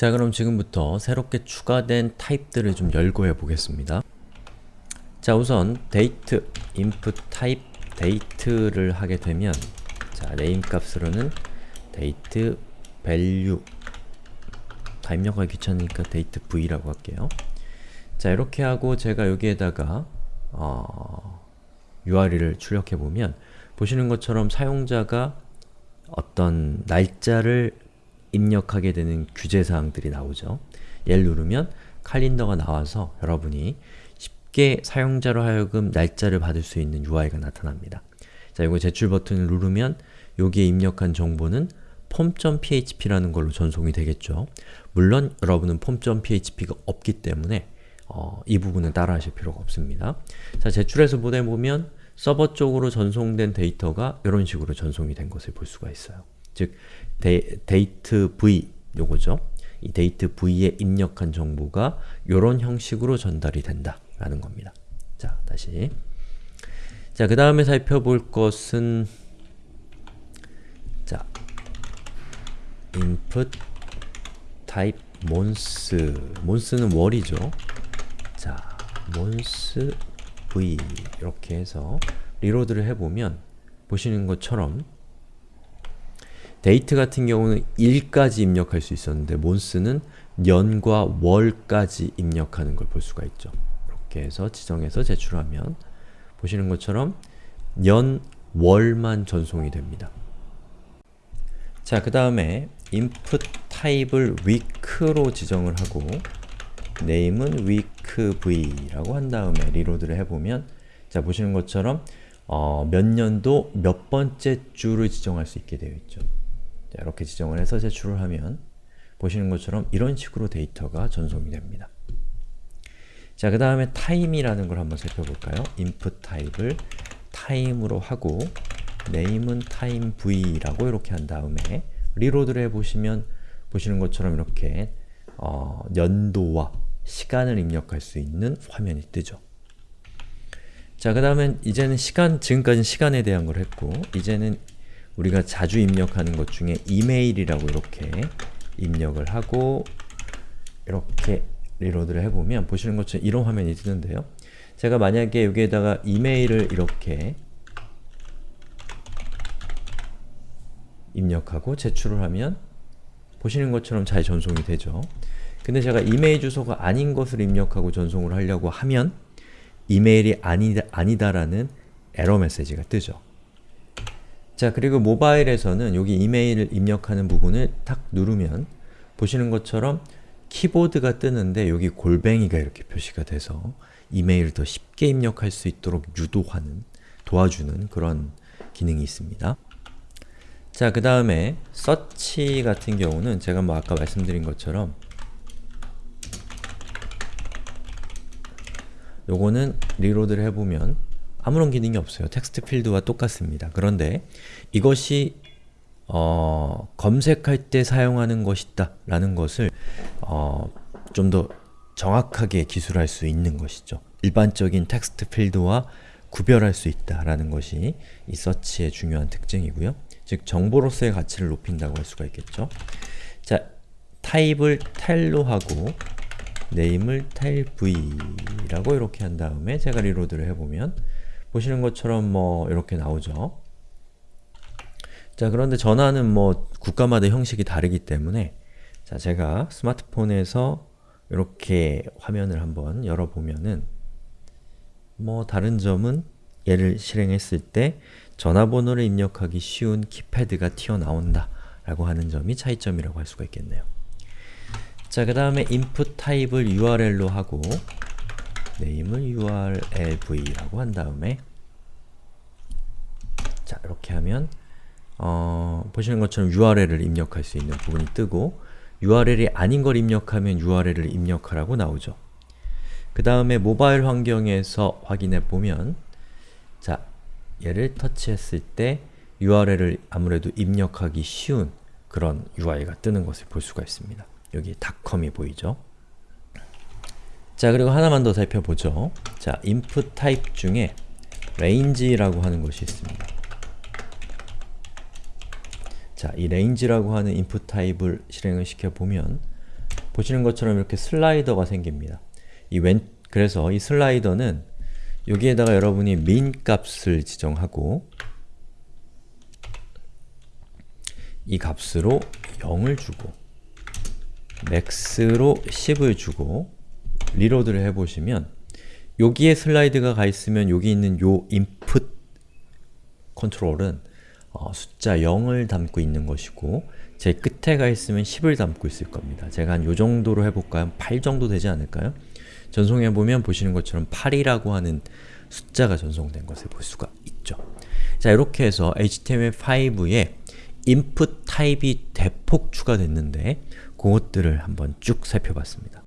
자 그럼 지금부터 새롭게 추가된 타입들을 좀 열고 해보겠습니다. 자 우선 date input type date를 하게 되면 자 name 값으로는 date value 다 입력하기 귀찮으니까 date v라고 할게요. 자 이렇게 하고 제가 여기에다가 어, URL을 출력해보면 보시는 것처럼 사용자가 어떤 날짜를 입력하게 되는 규제사항들이 나오죠. 얘를 누르면 칼린더가 나와서 여러분이 쉽게 사용자로 하여금 날짜를 받을 수 있는 UI가 나타납니다. 자, 이거 제출 버튼을 누르면 여기에 입력한 정보는 폼.php라는 걸로 전송이 되겠죠. 물론 여러분은 폼.php가 없기 때문에 어, 이 부분은 따라 하실 필요가 없습니다. 자, 제출해서 보내보면 서버 쪽으로 전송된 데이터가 이런 식으로 전송이 된 것을 볼 수가 있어요. 즉, 데, date v 요거죠. 이 date v에 입력한 정보가 이런 형식으로 전달이 된다 라는 겁니다. 자, 다시 자, 그 다음에 살펴볼 것은 자, input type month month는 월이죠. 자, month v 이렇게 해서 reload를 해보면 보시는 것처럼 데이트 같은 경우는 일까지 입력할 수 있었는데 month는 년과 월까지 입력하는 걸 볼 수가 있죠. 이렇게 해서 지정해서 제출하면 보시는 것처럼 년, 월만 전송이 됩니다. 자, 그 다음에 input 타입을 week로 지정을 하고 name은 weekv라고 한 다음에 리로드를 해보면 자, 보시는 것처럼 어, 몇 년도 몇 번째 주를 지정할 수 있게 되어 있죠. 자, 이렇게 지정을 해서 제출을 하면 보시는 것처럼 이런 식으로 데이터가 전송이 됩니다. 자, 그 다음에 time이라는 걸 한번 살펴볼까요? input 타입을 time으로 하고 name은 time v라고 이렇게 한 다음에 reload를 해보시면 보시는 것처럼 이렇게 어, 연도와 시간을 입력할 수 있는 화면이 뜨죠. 자, 그 다음엔 이제는 시간, 지금까지는 시간에 대한 걸 했고 이제는 우리가 자주 입력하는 것 중에 이메일이라고 이렇게 입력을 하고 이렇게 reload를 해보면 보시는 것처럼 이런 화면이 뜨는데요. 제가 만약에 여기에다가 이메일을 이렇게 입력하고 제출을 하면 보시는 것처럼 잘 전송이 되죠. 근데 제가 이메일 주소가 아닌 것을 입력하고 전송을 하려고 하면 이메일이 아니다, 아니다라는 에러 메시지가 뜨죠. 자 그리고 모바일에서는 여기 이메일을 입력하는 부분을 탁 누르면 보시는 것처럼 키보드가 뜨는데 여기 골뱅이가 이렇게 표시가 돼서 이메일을 더 쉽게 입력할 수 있도록 유도하는, 도와주는 그런 기능이 있습니다. 자, 그 다음에 search 같은 경우는 제가 뭐 아까 말씀드린 것처럼 요거는 reload를 해보면 아무런 기능이 없어요. 텍스트 필드와 똑같습니다. 그런데 이것이 어, 검색할 때 사용하는 것이다 라는 것을 어, 좀 더 정확하게 기술할 수 있는 것이죠. 일반적인 텍스트 필드와 구별할 수 있다라는 것이 이 서치의 중요한 특징이고요. 즉 정보로서의 가치를 높인다고 할 수가 있겠죠. 자, 타입을 텔로 하고 name을 tailv라고 이렇게 한 다음에 제가 리로드를 해보면 보시는 것처럼 뭐 이렇게 나오죠. 자 그런데 전화는 뭐 국가마다 형식이 다르기 때문에 자 제가 스마트폰에서 이렇게 화면을 한번 열어보면은 뭐 다른 점은 얘를 실행했을 때 전화번호를 입력하기 쉬운 키패드가 튀어나온다 라고 하는 점이 차이점이라고 할 수가 있겠네요. 자, 그 다음에 input 타입을 url로 하고 name을 urlv라고 한 다음에 자, 이렇게 하면 어, 보시는 것처럼 URL을 입력할 수 있는 부분이 뜨고 URL이 아닌 걸 입력하면 URL을 입력하라고 나오죠. 그 다음에 모바일 환경에서 확인해 보면 자, 얘를 터치했을 때 URL을 아무래도 입력하기 쉬운 그런 UI가 뜨는 것을 볼 수가 있습니다. 여기 닷컴이 보이죠? 자, 그리고 하나만 더 살펴보죠. 자, input type 중에 range라고 하는 것이 있습니다. 자, 이 range라고 하는 input 타입을 실행을 시켜보면 보시는 것처럼 이렇게 슬라이더가 생깁니다. 이 왼, 그래서 이 슬라이더는 여기에다가 여러분이 min 값을 지정하고 이 값으로 0을 주고 max로 10을 주고 reload를 해보시면 여기에 슬라이드가 가 있으면 여기 있는 요 input 컨트롤은 어, 숫자 0을 담고 있는 것이고 제 끝에 가 있으면 10을 담고 있을 겁니다. 제가 한 요 정도로 해볼까요? 8 정도 되지 않을까요? 전송해보면 보시는 것처럼 8이라고 하는 숫자가 전송된 것을 볼 수가 있죠. 자 이렇게 해서 HTML5에 input 타입이 대폭 추가됐는데 그것들을 한번 쭉 살펴봤습니다.